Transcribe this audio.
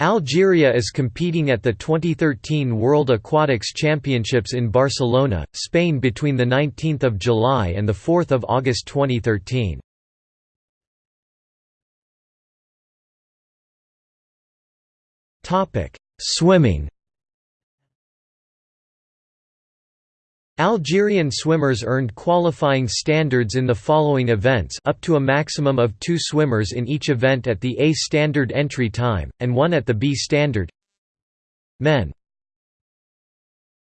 Algeria is competing at the 2013 World Aquatics Championships in Barcelona, Spain between 19 July and 4 August 2013. Swimming Algerian swimmers earned qualifying standards in the following events up to a maximum of two swimmers in each event at the A standard entry time, and one at the B standard. Men